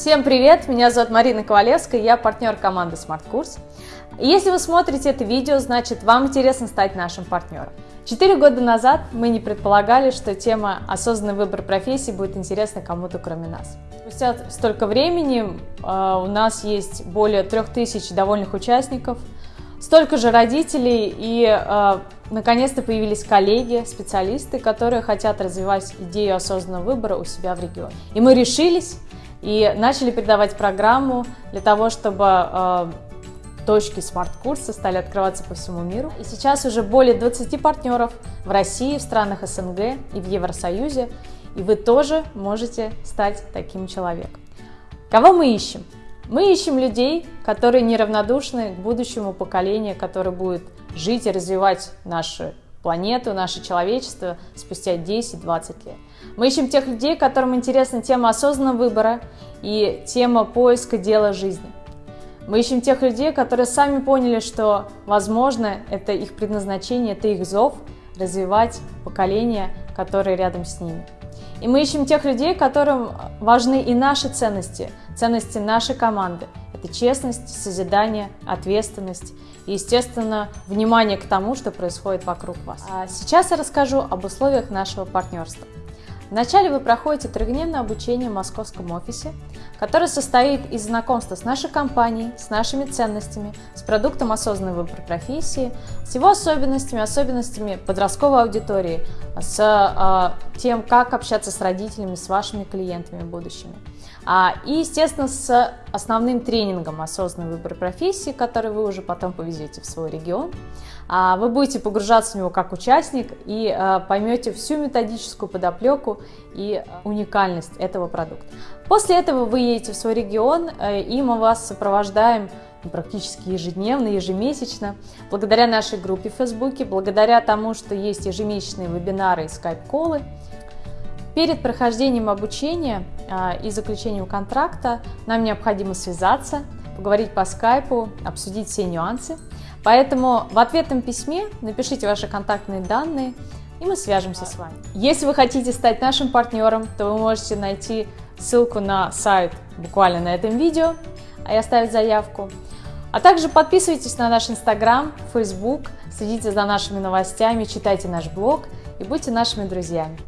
Всем привет! Меня зовут Марина Ковалевская, я партнер команды Smart Курс. Если вы смотрите это видео, значит вам интересно стать нашим партнером. Четыре года назад мы не предполагали, что тема «Осознанный выбор профессии» будет интересна кому-то кроме нас. Спустя столько времени э, у нас есть более трех тысяч довольных участников, столько же родителей и э, наконец-то появились коллеги, специалисты, которые хотят развивать идею осознанного выбора у себя в регионе. И мы решились и начали передавать программу для того, чтобы э, точки смарт-курса стали открываться по всему миру. И сейчас уже более 20 партнеров в России, в странах СНГ и в Евросоюзе. И вы тоже можете стать таким человеком. Кого мы ищем? Мы ищем людей, которые неравнодушны к будущему поколению, которое будет жить и развивать нашу планету, наше человечество спустя 10-20 лет. Мы ищем тех людей, которым интересна тема осознанного выбора и тема поиска дела жизни. Мы ищем тех людей, которые сами поняли, что, возможно, это их предназначение, это их зов развивать поколение, которое рядом с ними. И мы ищем тех людей, которым важны и наши ценности, ценности нашей команды. Это честность, созидание, ответственность и, естественно, внимание к тому, что происходит вокруг вас. А сейчас я расскажу об условиях нашего партнерства. Вначале вы проходите трехдневное обучение в московском офисе, которое состоит из знакомства с нашей компанией, с нашими ценностями, с продуктом осознанной выбор профессии, с его особенностями, особенностями подростковой аудитории, с э, тем, как общаться с родителями, с вашими клиентами будущими. А, и, естественно, с основным тренингом осознанный выбор профессии, который вы уже потом повезете в свой регион. А, вы будете погружаться в него как участник и а, поймете всю методическую подоплеку и уникальность этого продукта. После этого вы едете в свой регион, э, и мы вас сопровождаем практически ежедневно, ежемесячно, благодаря нашей группе в Фейсбуке, благодаря тому, что есть ежемесячные вебинары и скайп-колы, Перед прохождением обучения а, и заключением контракта нам необходимо связаться, поговорить по скайпу, обсудить все нюансы. Поэтому в ответном письме напишите ваши контактные данные, и мы свяжемся с вами. Если вы хотите стать нашим партнером, то вы можете найти ссылку на сайт буквально на этом видео и оставить заявку. А также подписывайтесь на наш инстаграм, фейсбук, следите за нашими новостями, читайте наш блог и будьте нашими друзьями.